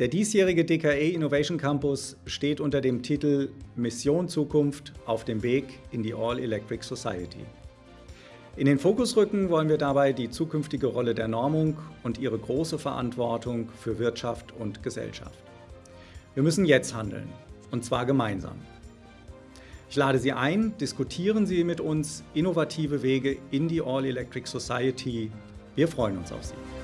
Der diesjährige DKE Innovation Campus steht unter dem Titel Mission Zukunft auf dem Weg in die All-Electric Society. In den Fokus rücken wollen wir dabei die zukünftige Rolle der Normung und ihre große Verantwortung für Wirtschaft und Gesellschaft. Wir müssen jetzt handeln, und zwar gemeinsam. Ich lade Sie ein, diskutieren Sie mit uns innovative Wege in die All-Electric Society. Wir freuen uns auf Sie.